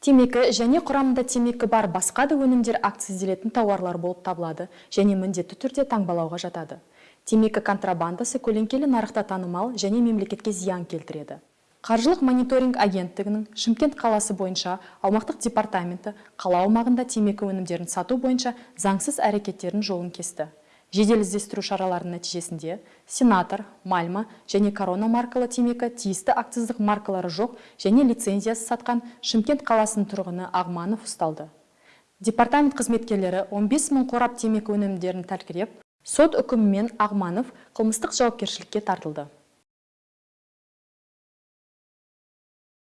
темекі және құрамында темекі бар басқа да өнімдер акцизделетін тауарлар болып табылады және міндетті түрде таңбалауға жатады. Темекі контрабандасы көлеңкелі нарықта танымал және мемлекетке зиян келтіреді. Қаржылық мониторинг агенттігінің шымкент қаласы бойынша аумақтық департаменті қала аумағында темекі өнімдерін сату бойынша заңсыз әрекеттерін жолын кесті. Жедел іздестіру шараларының нәтижесінде сенатор мальма және корона маркалы темекі тиісті акциздік маркалары жоқ және лицензиясы сатқан шымкент қаласының тұрғыны ағманов ұсталды. Департамент қызметкерлері 15 мың қорап темекі өнімдерін тәркілеп сот үкімімен ағманов қылмыстық жауапкершілікке тартылды.